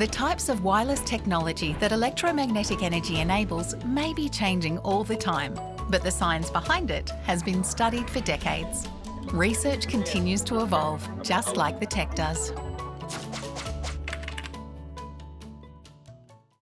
The types of wireless technology that electromagnetic energy enables may be changing all the time, but the science behind it has been studied for decades. Research continues to evolve, just like the tech does.